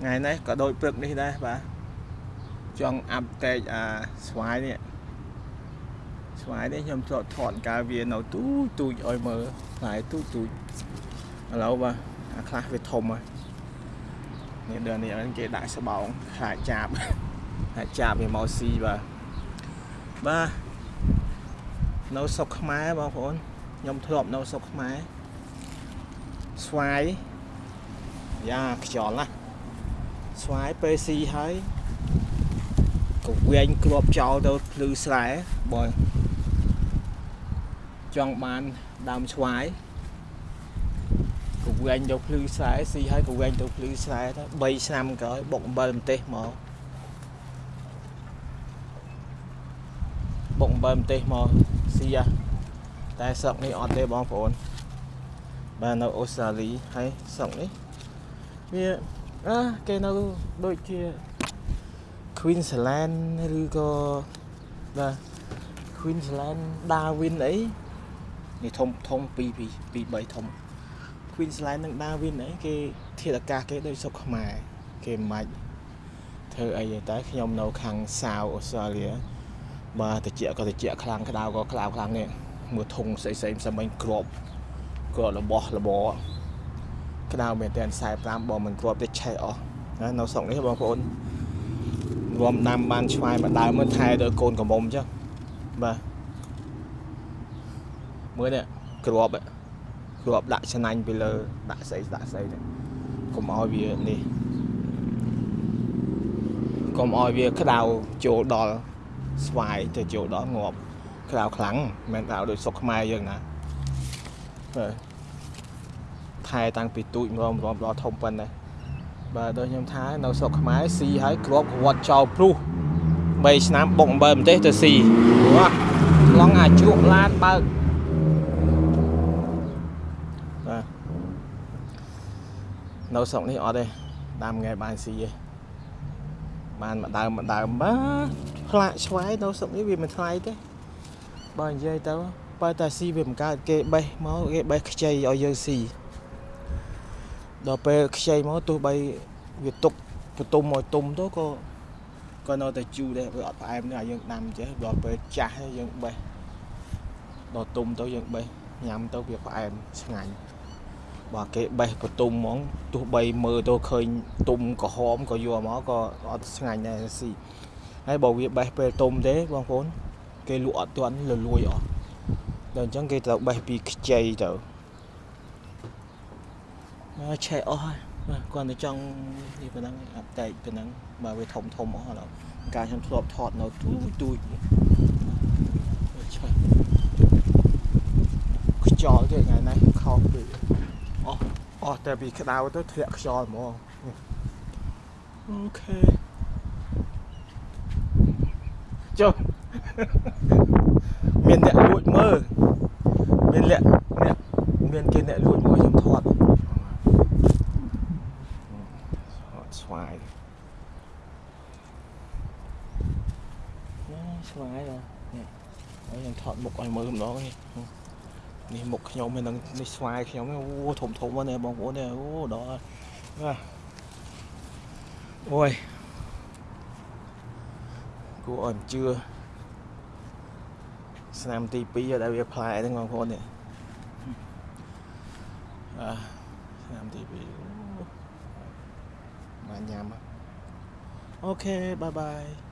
ថ្ងៃនេះក៏ដូចព្រឹកនេះដែរបាទចង់អាប់តេតអាស្វាយនេះស្វាយនេះខ្ញុំធ្លាប់ថតកាលវានៅទូចទូចឲ្យមើលផ្លែទូចទូចឥឡូវបាទអាខ្លះវាធំហើយនេះដល់នេះគេដាក់ស្បោងខ្លាចចាប់ខ្លាចចាប់វាមកស៊ីបាទបាទនៅស្រុកខ្មែរបងប្អូនខ្ញុំធ្លាប់នៅស្រុកខ្មែរស្វាយយ៉ាខ្យល់ណាស់ ស្វាយពេលស៊ីហើយកវែងគ្របចោលទៅភ្លឺស្រែបើចង់បានដើមស្វាយកវែងទៅភ្លឺស្រែស៊ីហើយកវែងទៅភ្លឺស្រែទៅ3ឆ្នាំក្រោយបុកអំបិលម្ទេសមកបុកអំបិលម្ទេសមកស៊ីតែស្រុកនេះអត់ទេបងប្អូនបាទនៅអូស្ត្រាលីហើយស្រុកនេះវា អឺគេនៅដូចជា Queensland ឬក៏បាទ Queensland Darwin អីនេះធំធំ2 2 3ធំ Queensland និង Darwin អីគេធាតុអាកាសគេដូចស្រុកខ្មែរគេមិនធ្វើអីតែខ្ញុំនៅខាងសាវអូស្ត្រាលីបាទតិចក៏តិចខ្លាំងក្តៅក៏ក្តៅខ្លាំងនេះមើលធុងស្អីស្អីផ្សេងគ្របគ្របរបស់របរ ក្តៅមែនតែ45បើមិនគ្របទេឆេះអស់ណានៅស្រុកនេះបងប្អូនរួមដាំបានឆ្វាយមួយដើមមើលថែដល់កូនកំមុំចឹងបាទមើលនេះគ្របគ្របដាក់ឆ្នាំញ់ពីលើដាក់ស្អីដាក់ស្អីនេះកុំឲ្យវានេះកុំឲ្យវាក្តៅចូលដល់ស្វាយទៅចូលដល់ងាប់ក្តៅខ្លាំងមិនក្តៅដូចសុកខ្មែរយើងណាបាទ ថែតាំងពីទូចម្ដងម្ដងដល់ធំប៉ុណ្ណេះបាទដូចខ្ញុំថានៅស្រុកខ្មែរស៊ីហើយគ្របក្រាត់ចោលព្រុស3ឆ្នាំបុកអំបិលម្ទេសទៅស៊ីព្រោះឡងអាចជ្រក់ឡានបើកបាទនៅស្រុកនេះអត់ទេដាំថ្ងៃបានស៊ីទេបានម្ដងម្ដងបាទផ្លាកឆ្វែនៅស្រុកនេះវាមិនថ្លៃទេបើនិយាយទៅបើតែស៊ីវាមិនកើតគេបេះមកគេបេះខ្ចីឲ្យយើងស៊ី ដល់ពេលខ្ចីមកទោះបីវាទុកបន្ទុំឲ្យទុំទៅក៏ក៏នៅតែជូរដែរវាអត់ផ្អែមទេឲ្យយើងដាំចេះដល់ពេលចាស់យើងបេះដល់ទុំទៅយើងបេះញ៉ាំទៅវាផ្អែមឆ្ងាញ់បើគេបេះបន្ទុំហ្មងទោះបីមើលទៅឃើញទុំក្រហមក៏យកមកក៏អត់ឆ្ងាញ់ដែរស៊ីហើយបើវាបេះពេលទុំទេបងប្អូនគេលក់អត់ទាន់លលួយអស់ដល់អញ្ចឹងគេត្រូវបេះពីខ្ចីទៅ មកឆេះអស់ហើយបាទគាត់តែចង់នេះប៉ុណ្ណឹងអាប់ដេតប៉ុណ្ណឹងបើវាធំធំអស់ឡើយការខ្ញុំធ្លាប់ថតនៅទូទូចឆេះខ្យល់ទេថ្ងៃនេះខោពេកអស់អស់តែពីក្តៅទៅធ្លាក់ខ្យល់ហ្មងអូខេចុះមានអ្នកលួចមើលមានអ្នកអ្នកមានគេអ្នកលួចមើលខ្ញុំថតស្វាយណា ស្វាយនេះហើយខ្ញុំថតមុខឲ្យមើលម្ដងនេះនេះមុខខ្ញុំហើយនឹងនេះស្វាយខ្ញុំអូធំធំហ្នឹងបងប្អូននេះអូដល់ណាអូយគួរឲ្យជឿឆ្នាំទី2ដែលវាផ្លែហ្នឹងបងប្អូននេះអឺឆ្នាំទី2បានញ៉ាំអូខេបាយបាយ